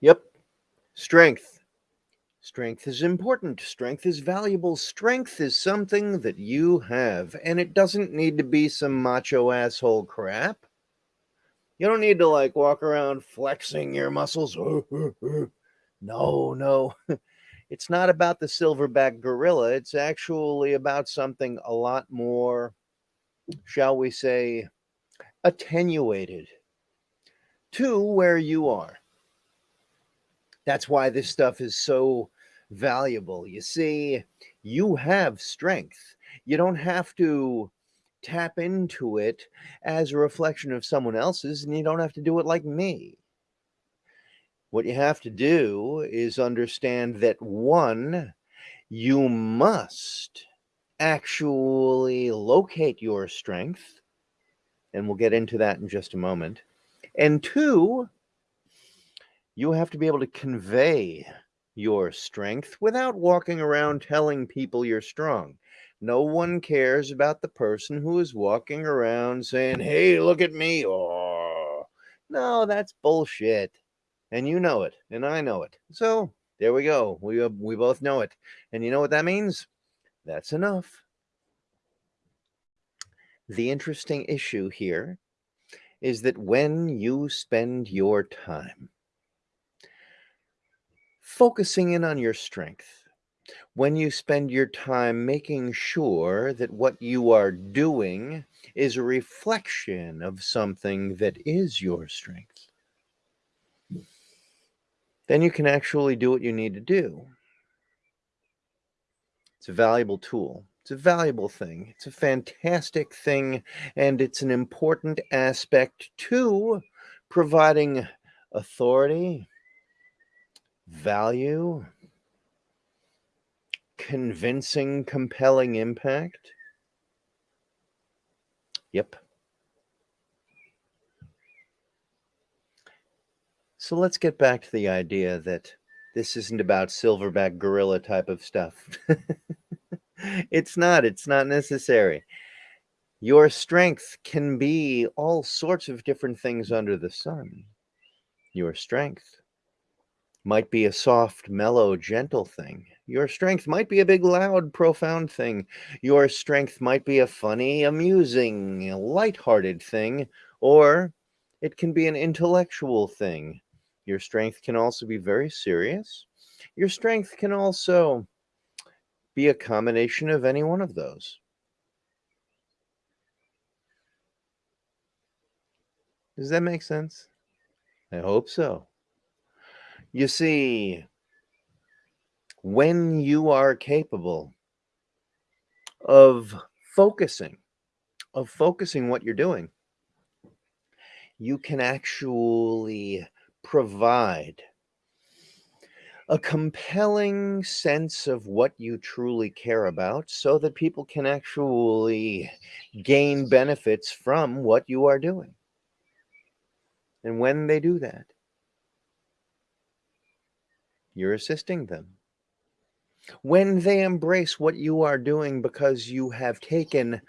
Yep. Strength. Strength is important. Strength is valuable. Strength is something that you have, and it doesn't need to be some macho asshole crap. You don't need to like walk around flexing your muscles. No, no. It's not about the silverback gorilla. It's actually about something a lot more, shall we say, attenuated to where you are. That's why this stuff is so valuable. You see, you have strength. You don't have to tap into it as a reflection of someone else's, and you don't have to do it like me. What you have to do is understand that one, you must actually locate your strength, and we'll get into that in just a moment. And two, you have to be able to convey your strength without walking around telling people you're strong. No one cares about the person who is walking around saying, Hey, look at me. Oh, no, that's bullshit. And you know it, and I know it. So there we go. We, uh, we both know it. And you know what that means? That's enough. The interesting issue here is that when you spend your time focusing in on your strength, when you spend your time making sure that what you are doing is a reflection of something that is your strength, then you can actually do what you need to do. It's a valuable tool. It's a valuable thing. It's a fantastic thing, and it's an important aspect to providing authority, value, convincing, compelling impact. Yep. So let's get back to the idea that this isn't about silverback gorilla type of stuff. it's not. It's not necessary. Your strength can be all sorts of different things under the sun. Your strength might be a soft, mellow, gentle thing. Your strength might be a big, loud, profound thing. Your strength might be a funny, amusing, light-hearted thing, or it can be an intellectual thing. Your strength can also be very serious. Your strength can also be a combination of any one of those. Does that make sense? I hope so. You see, when you are capable of focusing, of focusing what you're doing, you can actually provide a compelling sense of what you truly care about so that people can actually gain benefits from what you are doing. And when they do that, you're assisting them. When they embrace what you are doing because you have taken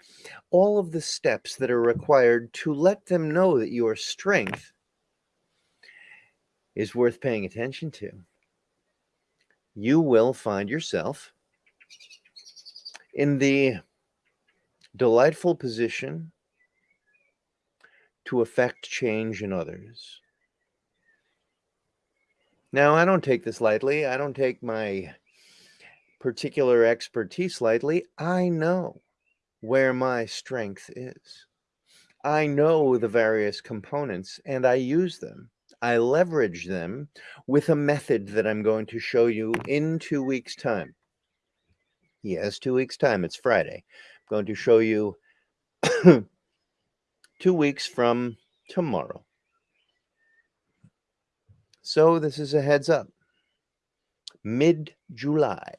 all of the steps that are required to let them know that your strength is worth paying attention to, you will find yourself in the delightful position to affect change in others. Now, I don't take this lightly. I don't take my particular expertise lightly. I know where my strength is. I know the various components and I use them. I leverage them with a method that I'm going to show you in two weeks' time. Yes, two weeks' time. It's Friday. I'm going to show you two weeks from tomorrow. So this is a heads up. Mid-July.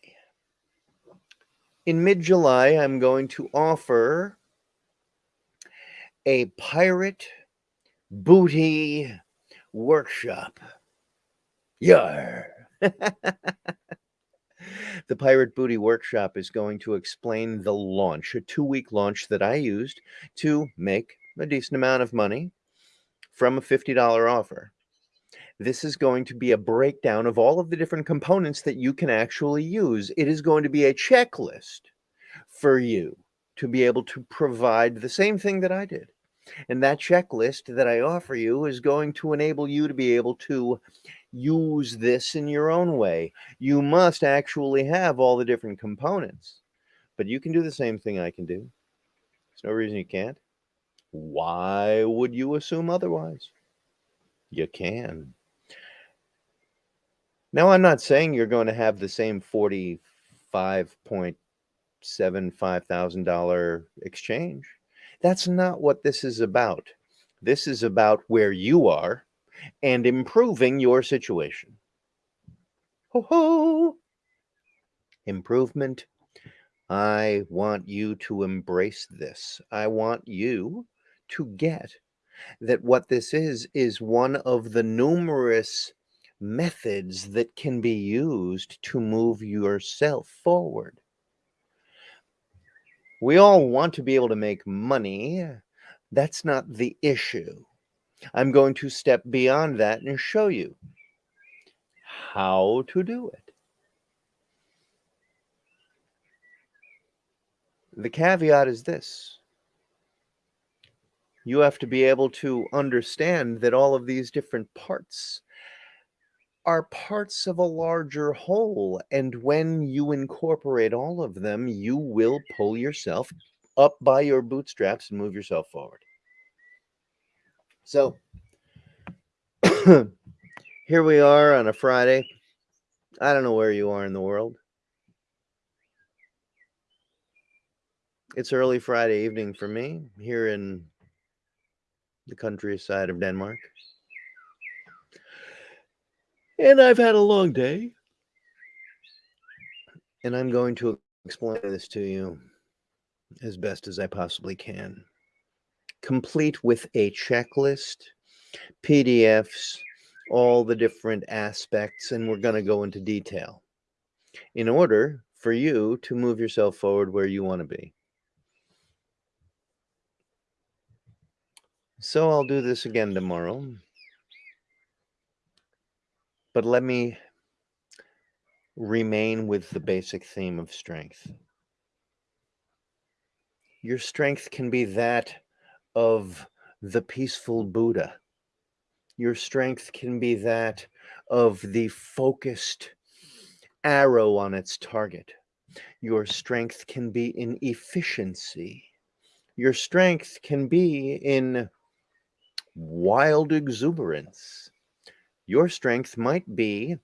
In mid-July, I'm going to offer a pirate booty workshop. Yar. the Pirate Booty Workshop is going to explain the launch, a two-week launch that I used to make a decent amount of money from a $50 offer. This is going to be a breakdown of all of the different components that you can actually use. It is going to be a checklist for you to be able to provide the same thing that I did. And that checklist that I offer you is going to enable you to be able to use this in your own way. You must actually have all the different components, but you can do the same thing I can do. There's no reason you can't. Why would you assume otherwise? You can. Now, I'm not saying you're going to have the same $45.75,000 exchange. That's not what this is about. This is about where you are and improving your situation. Ho ho! Improvement. I want you to embrace this. I want you to get that what this is is one of the numerous methods that can be used to move yourself forward. We all want to be able to make money. That's not the issue. I'm going to step beyond that and show you how to do it. The caveat is this. You have to be able to understand that all of these different parts are parts of a larger whole. And when you incorporate all of them, you will pull yourself up by your bootstraps and move yourself forward. So here we are on a Friday. I don't know where you are in the world. It's early Friday evening for me here in the countryside of Denmark. And I've had a long day. And I'm going to explain this to you as best as I possibly can. Complete with a checklist, PDFs, all the different aspects, and we're going to go into detail in order for you to move yourself forward where you want to be. So I'll do this again tomorrow. But let me remain with the basic theme of strength. Your strength can be that of the peaceful Buddha. Your strength can be that of the focused arrow on its target. Your strength can be in efficiency. Your strength can be in wild exuberance. Your strength might be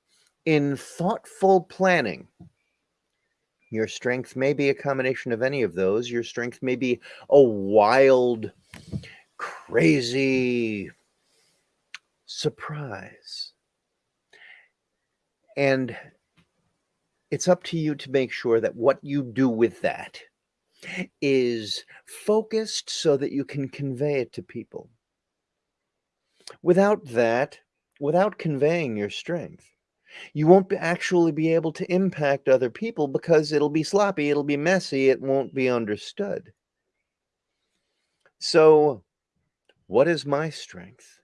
in thoughtful planning. Your strength may be a combination of any of those. Your strength may be a wild, crazy surprise. And it's up to you to make sure that what you do with that is focused so that you can convey it to people. Without that, without conveying your strength, you won't actually be able to impact other people because it'll be sloppy, it'll be messy, it won't be understood. So, what is my strength?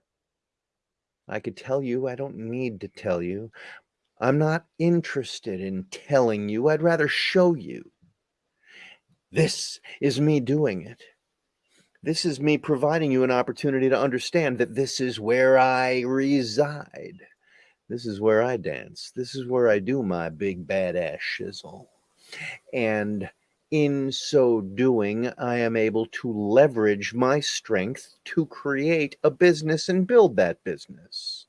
I could tell you, I don't need to tell you. I'm not interested in telling you, I'd rather show you. This is me doing it. This is me providing you an opportunity to understand that this is where I reside. This is where I dance. This is where I do my big badass shizzle. And in so doing, I am able to leverage my strength to create a business and build that business.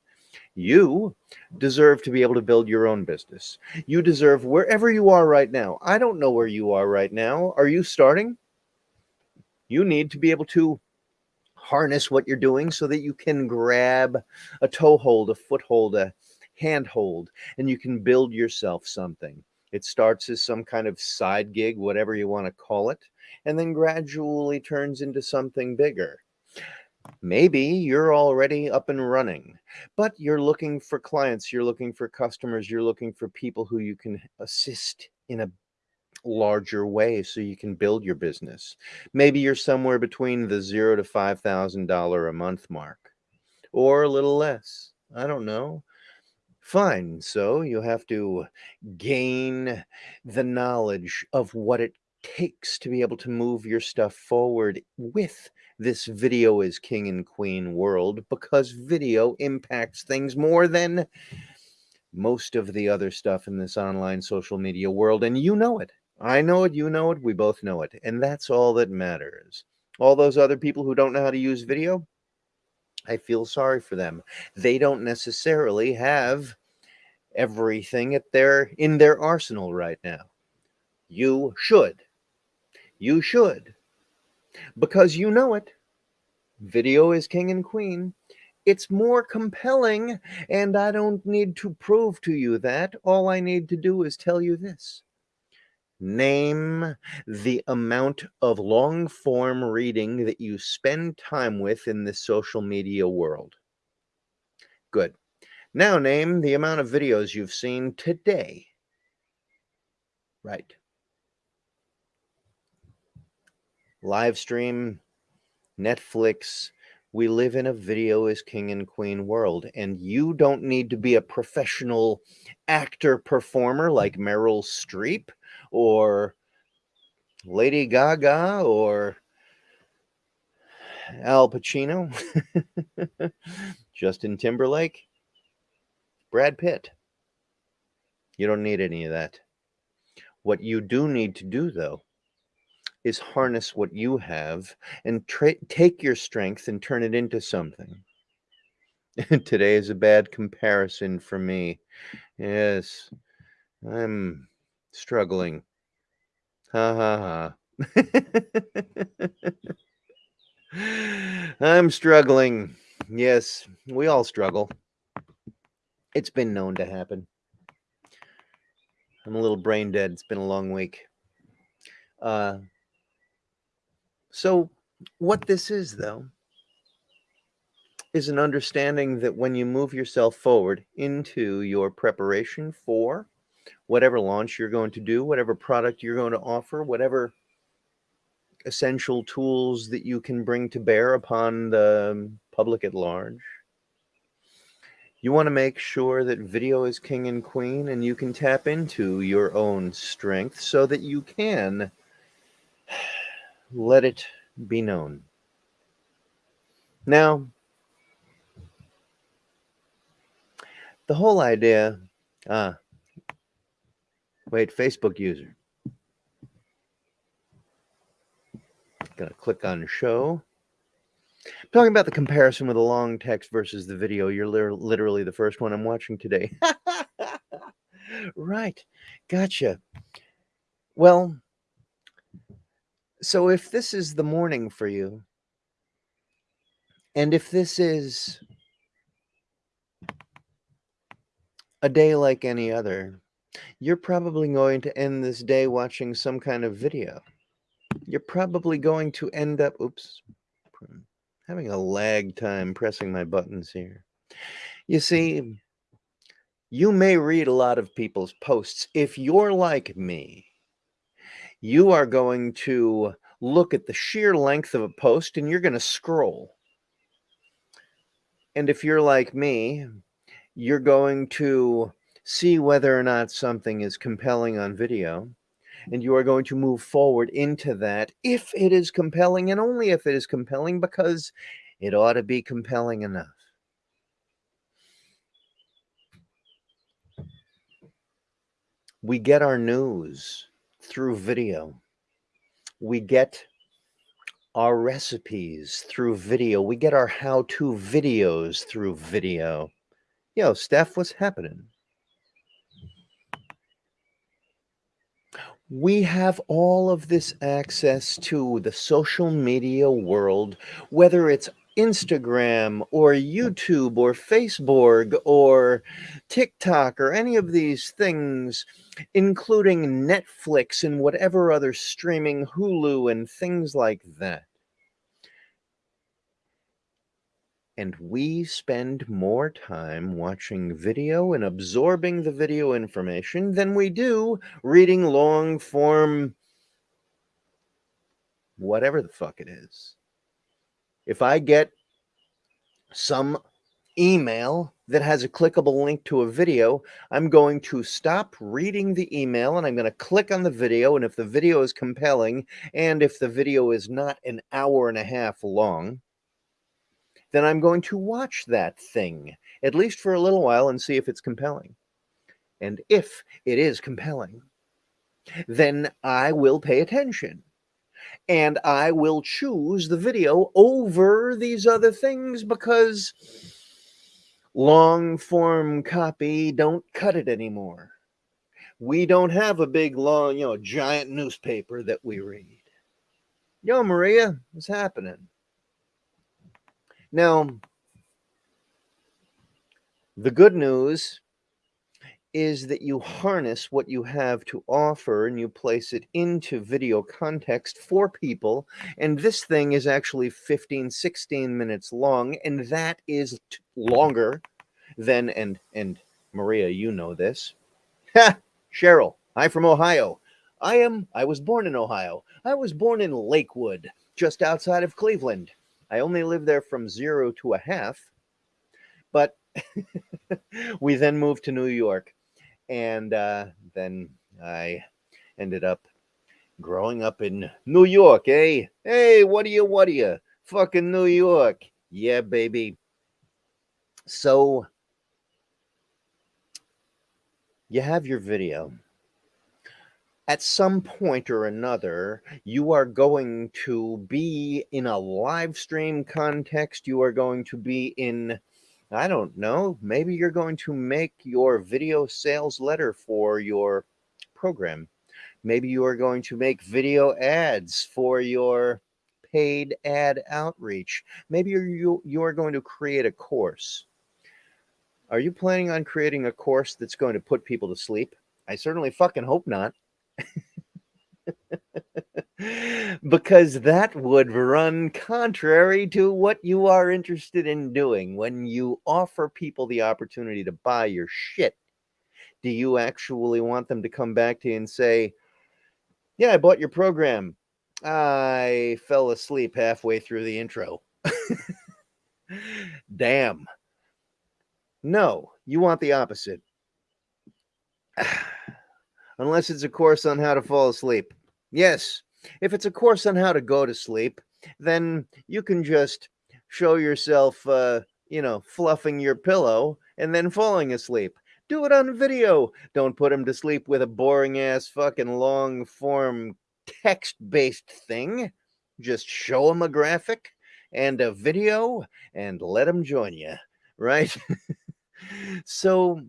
You deserve to be able to build your own business. You deserve wherever you are right now. I don't know where you are right now. Are you starting? You need to be able to harness what you're doing so that you can grab a toe hold, a foothold, a handhold, and you can build yourself something. It starts as some kind of side gig, whatever you want to call it, and then gradually turns into something bigger. Maybe you're already up and running, but you're looking for clients, you're looking for customers, you're looking for people who you can assist in a larger way so you can build your business. Maybe you're somewhere between the zero to $5,000 a month mark or a little less. I don't know. Fine. So you have to gain the knowledge of what it takes to be able to move your stuff forward with this video is king and queen world because video impacts things more than most of the other stuff in this online social media world. And you know it. I know it. You know it. We both know it. And that's all that matters. All those other people who don't know how to use video, I feel sorry for them. They don't necessarily have everything at their in their arsenal right now. You should. You should. Because you know it. Video is king and queen. It's more compelling, and I don't need to prove to you that. All I need to do is tell you this. Name the amount of long form reading that you spend time with in the social media world. Good. Now name the amount of videos you've seen today. Right. Live stream, Netflix, we live in a video is king and queen world and you don't need to be a professional actor performer like Meryl Streep or Lady Gaga or Al Pacino, Justin Timberlake, Brad Pitt. You don't need any of that. What you do need to do, though, is harness what you have and take your strength and turn it into something. Today is a bad comparison for me. Yes, I'm struggling. Ha ha ha. I'm struggling. Yes, we all struggle. It's been known to happen. I'm a little brain dead. It's been a long week. Uh, so, what this is, though, is an understanding that when you move yourself forward into your preparation for whatever launch you're going to do, whatever product you're going to offer, whatever essential tools that you can bring to bear upon the public at large. You want to make sure that video is king and queen and you can tap into your own strength so that you can let it be known. Now, the whole idea, ah, wait, Facebook user. Gonna click on show. talking about the comparison with the long text versus the video. You're literally the first one I'm watching today. right. Gotcha. Well, so if this is the morning for you, and if this is a day like any other, you're probably going to end this day watching some kind of video. You're probably going to end up, oops, having a lag time pressing my buttons here. You see, you may read a lot of people's posts. If you're like me, you are going to look at the sheer length of a post and you're going to scroll. And if you're like me, you're going to see whether or not something is compelling on video. And you are going to move forward into that if it is compelling and only if it is compelling because it ought to be compelling enough. We get our news through video. We get our recipes through video. We get our how-to videos through video. Yo, Steph, what's happening? We have all of this access to the social media world, whether it's Instagram or YouTube or Facebook or TikTok or any of these things, including Netflix and whatever other streaming, Hulu and things like that. And we spend more time watching video and absorbing the video information than we do reading long form, whatever the fuck it is if I get some email that has a clickable link to a video, I'm going to stop reading the email and I'm going to click on the video. And if the video is compelling and if the video is not an hour and a half long, then I'm going to watch that thing, at least for a little while, and see if it's compelling. And if it is compelling, then I will pay attention and I will choose the video over these other things because long form copy don't cut it anymore. We don't have a big long, you know, giant newspaper that we read. Yo, Maria, what's happening? Now, the good news is that you harness what you have to offer and you place it into video context for people. And this thing is actually 15, 16 minutes long, and that is longer than, and, and Maria, you know this. Cheryl, I'm from Ohio. I am, I was born in Ohio. I was born in Lakewood, just outside of Cleveland. I only lived there from zero to a half, but we then moved to New York and uh, then I ended up growing up in New York, eh? Hey, what are you, what are you? Fucking New York. Yeah, baby. So you have your video. At some point or another, you are going to be in a live stream context. You are going to be in I don't know. Maybe you're going to make your video sales letter for your program. Maybe you are going to make video ads for your paid ad outreach. Maybe you you are going to create a course. Are you planning on creating a course that's going to put people to sleep? I certainly fucking hope not. Because that would run contrary to what you are interested in doing. When you offer people the opportunity to buy your shit, do you actually want them to come back to you and say, Yeah, I bought your program. I fell asleep halfway through the intro. Damn. No, you want the opposite. Unless it's a course on how to fall asleep. Yes, if it's a course on how to go to sleep, then you can just show yourself, uh, you know, fluffing your pillow and then falling asleep. Do it on video. Don't put him to sleep with a boring ass fucking long form text based thing. Just show him a graphic and a video and let him join you, right? so,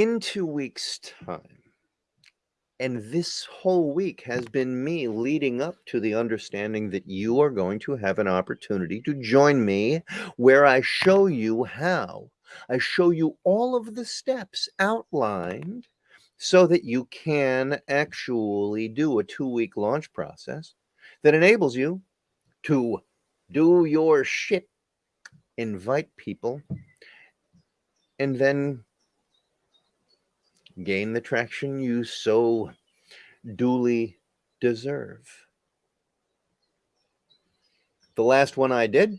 in two weeks' time, and this whole week has been me leading up to the understanding that you are going to have an opportunity to join me where I show you how. I show you all of the steps outlined so that you can actually do a two week launch process that enables you to do your shit, invite people, and then gain the traction you so duly deserve. The last one I did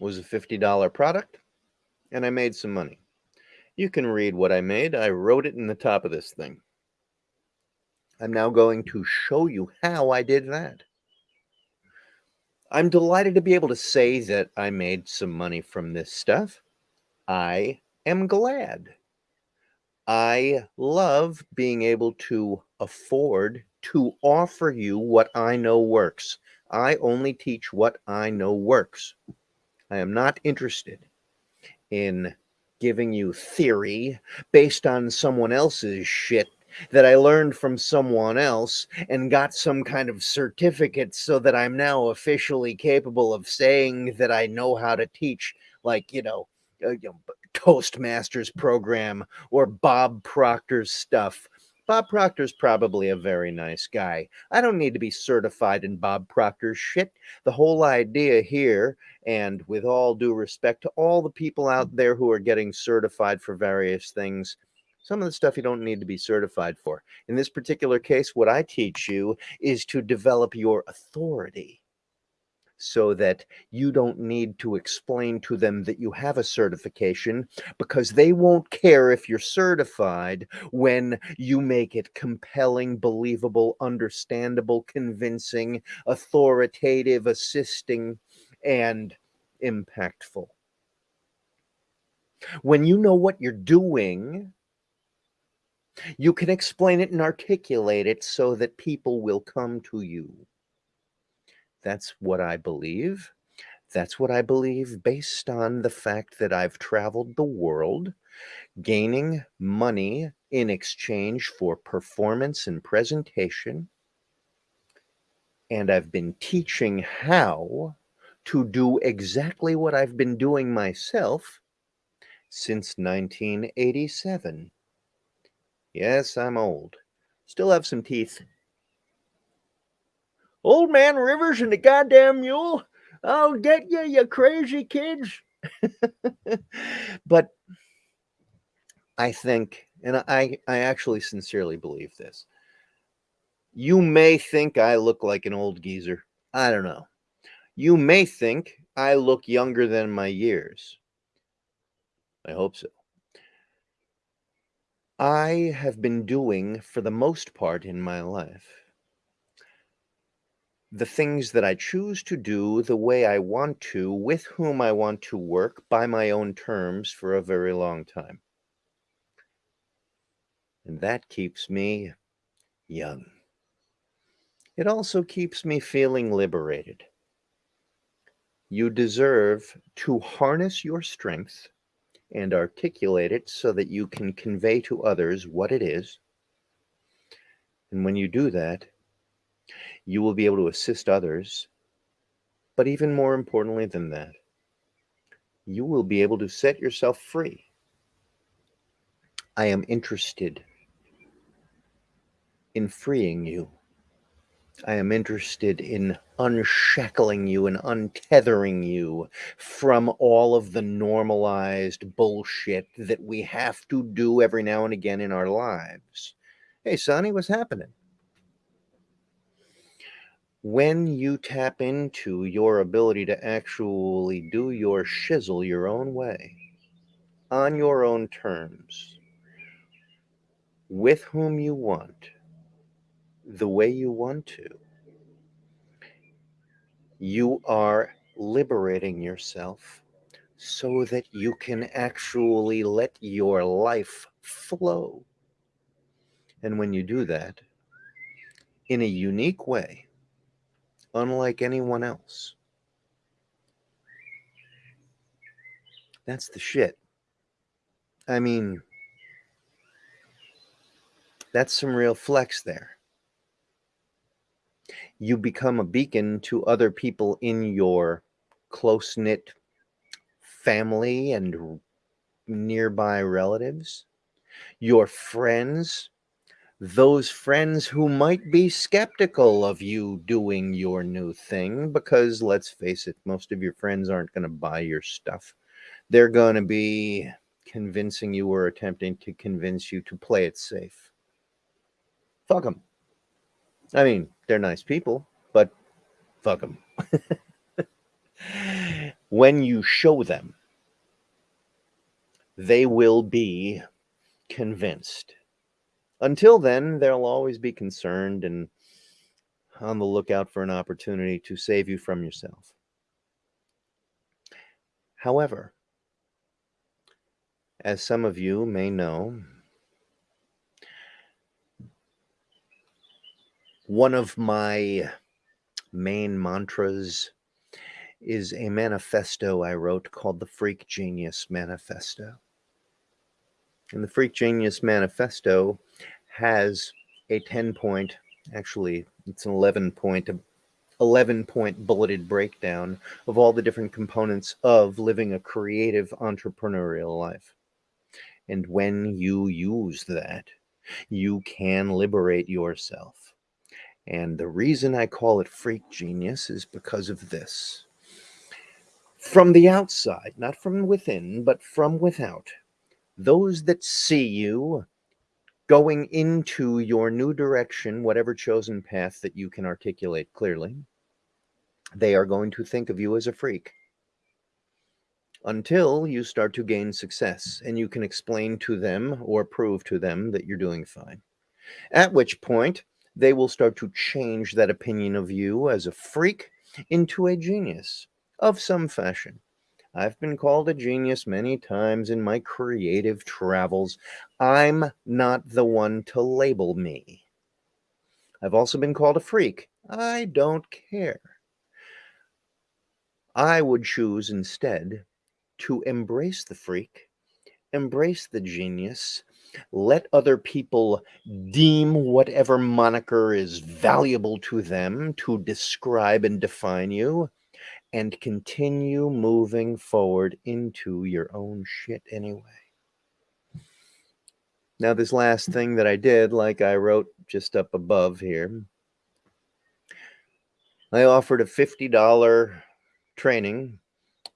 was a $50 product, and I made some money. You can read what I made. I wrote it in the top of this thing. I'm now going to show you how I did that. I'm delighted to be able to say that I made some money from this stuff. I am glad. I love being able to afford to offer you what I know works. I only teach what I know works. I am not interested in giving you theory based on someone else's shit that I learned from someone else and got some kind of certificate so that I'm now officially capable of saying that I know how to teach, like, you know, uh, you know Toastmasters program or Bob Proctor's stuff. Bob Proctor's probably a very nice guy. I don't need to be certified in Bob Proctor's shit. The whole idea here, and with all due respect to all the people out there who are getting certified for various things, some of the stuff you don't need to be certified for. In this particular case, what I teach you is to develop your authority so that you don't need to explain to them that you have a certification because they won't care if you're certified when you make it compelling, believable, understandable, convincing, authoritative, assisting, and impactful. When you know what you're doing, you can explain it and articulate it so that people will come to you. That's what I believe. That's what I believe based on the fact that I've traveled the world gaining money in exchange for performance and presentation. And I've been teaching how to do exactly what I've been doing myself since 1987. Yes, I'm old. Still have some teeth. Old Man Rivers and the goddamn mule. I'll get you, you crazy kids. but I think, and I, I actually sincerely believe this. You may think I look like an old geezer. I don't know. You may think I look younger than my years. I hope so. I have been doing, for the most part in my life, the things that I choose to do the way I want to, with whom I want to work by my own terms for a very long time. And that keeps me young. It also keeps me feeling liberated. You deserve to harness your strength and articulate it so that you can convey to others what it is. And when you do that, you will be able to assist others. But even more importantly than that, you will be able to set yourself free. I am interested in freeing you. I am interested in unshackling you and untethering you from all of the normalized bullshit that we have to do every now and again in our lives. Hey, Sonny, what's happening? When you tap into your ability to actually do your shizzle your own way, on your own terms, with whom you want, the way you want to, you are liberating yourself so that you can actually let your life flow. And when you do that in a unique way, unlike anyone else. That's the shit. I mean, that's some real flex there. You become a beacon to other people in your close knit family and nearby relatives, your friends, those friends who might be skeptical of you doing your new thing because let's face it most of your friends aren't going to buy your stuff. They're going to be convincing you or attempting to convince you to play it safe. Fuck them i mean they're nice people but fuck them when you show them they will be convinced until then, they'll always be concerned and on the lookout for an opportunity to save you from yourself. However, as some of you may know, one of my main mantras is a manifesto I wrote called the Freak Genius Manifesto. And the Freak Genius Manifesto has a 10 point, actually, it's an 11 point, 11 point bulleted breakdown of all the different components of living a creative entrepreneurial life. And when you use that, you can liberate yourself. And the reason I call it freak genius is because of this. From the outside, not from within, but from without, those that see you going into your new direction, whatever chosen path that you can articulate clearly, they are going to think of you as a freak until you start to gain success and you can explain to them or prove to them that you're doing fine. At which point, they will start to change that opinion of you as a freak into a genius of some fashion. I've been called a genius many times in my creative travels. I'm not the one to label me. I've also been called a freak. I don't care. I would choose instead to embrace the freak, embrace the genius, let other people deem whatever moniker is valuable to them to describe and define you, and continue moving forward into your own shit anyway. Now, this last thing that I did, like I wrote just up above here, I offered a $50 training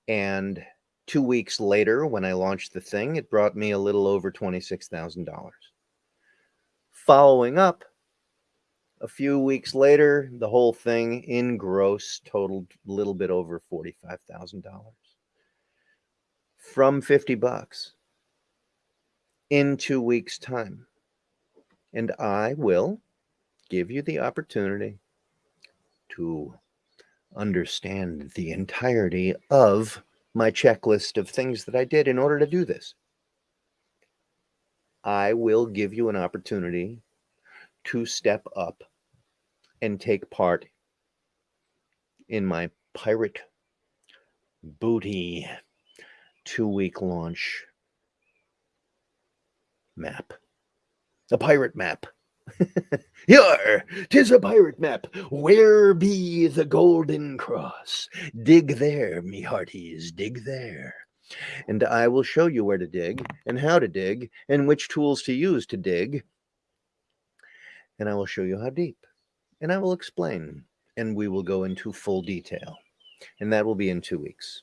and two weeks later, when I launched the thing, it brought me a little over $26,000. Following up, a few weeks later, the whole thing in gross totaled a little bit over $45,000 from 50 bucks in two weeks' time. And I will give you the opportunity to understand the entirety of my checklist of things that I did in order to do this. I will give you an opportunity to step up and take part in my pirate booty two week launch map, a pirate map. Here, tis a pirate map. Where be the golden cross? Dig there, me hearties, dig there. And I will show you where to dig, and how to dig, and which tools to use to dig. And I will show you how deep. And I will explain, and we will go into full detail. And that will be in two weeks.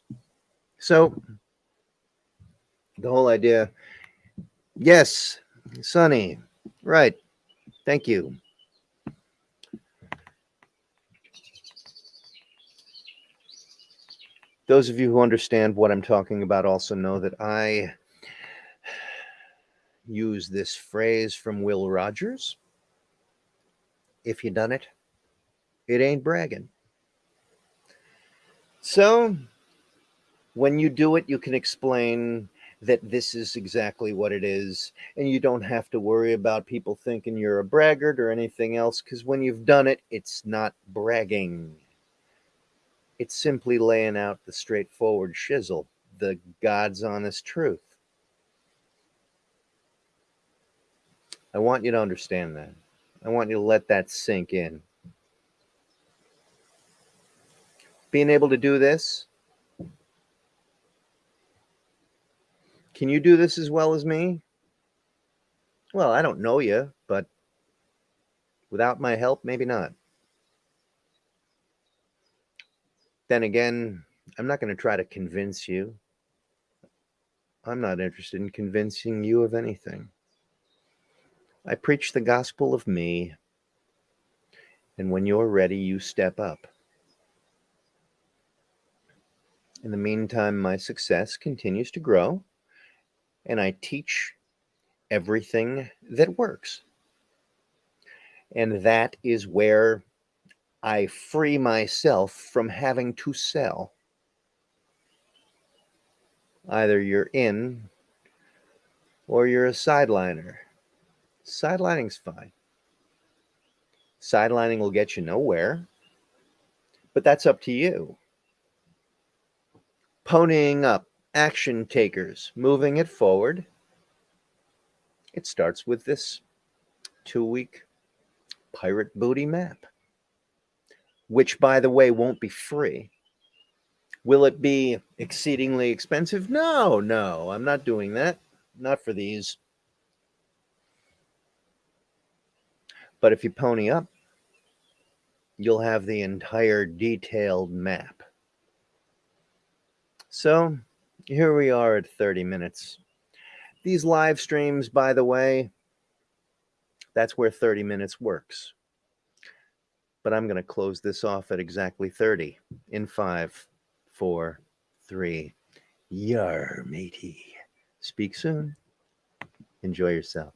So, the whole idea, yes, Sonny, right, Thank you. Those of you who understand what I'm talking about also know that I use this phrase from Will Rogers. If you done it, it ain't bragging. So when you do it, you can explain that this is exactly what it is. And you don't have to worry about people thinking you're a braggart or anything else because when you've done it, it's not bragging. It's simply laying out the straightforward shizzle, the God's honest truth. I want you to understand that. I want you to let that sink in. Being able to do this Can you do this as well as me? Well, I don't know you, but without my help, maybe not. Then again, I'm not going to try to convince you. I'm not interested in convincing you of anything. I preach the gospel of me, and when you're ready, you step up. In the meantime, my success continues to grow and I teach everything that works. And that is where I free myself from having to sell. Either you're in or you're a sideliner. Sidelining's fine. Sidelining will get you nowhere, but that's up to you. Ponying up action takers, moving it forward. It starts with this two week pirate booty map, which, by the way, won't be free. Will it be exceedingly expensive? No, no, I'm not doing that. Not for these. But if you pony up, you'll have the entire detailed map. So here we are at 30 minutes. These live streams, by the way, that's where 30 minutes works. but I'm going to close this off at exactly 30 in five, four, three. Yar, matey. Speak soon. Enjoy yourself.